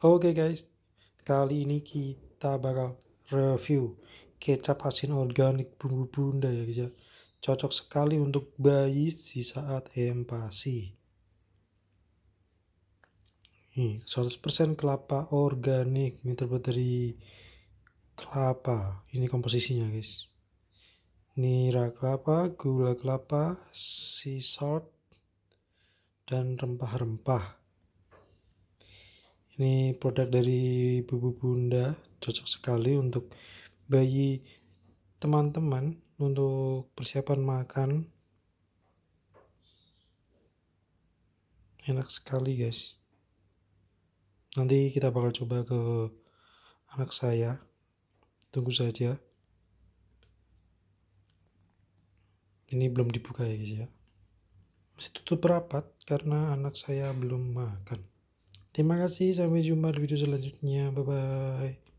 Oke guys, kali ini kita bakal review kecap asin organik bumbu bunda ya guys ya. Cocok sekali untuk bayi di saat empasi. Nih, 100% kelapa organik. Ini terbuat dari kelapa. Ini komposisinya guys. Nira kelapa, gula kelapa, sea salt, dan rempah-rempah. Ini produk dari Bubu Bunda, cocok sekali untuk bayi teman-teman untuk persiapan makan. Enak sekali guys. Nanti kita bakal coba ke anak saya. Tunggu saja. Ini belum dibuka ya guys ya. Masih tutup rapat karena anak saya belum makan. Terima kasih, sampai jumpa di video selanjutnya. Bye bye.